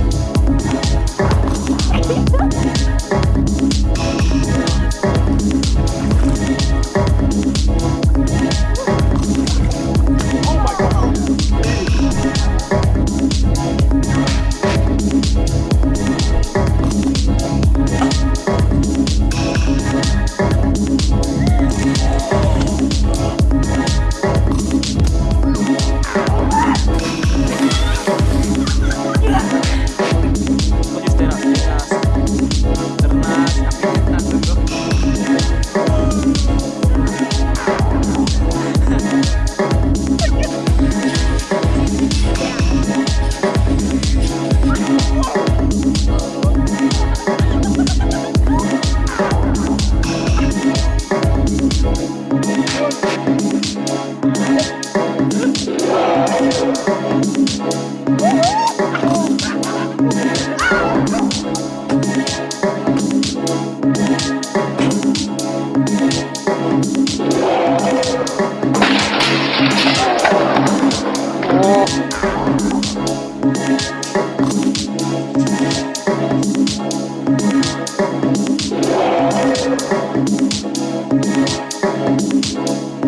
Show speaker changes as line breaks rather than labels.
Thank you.
Música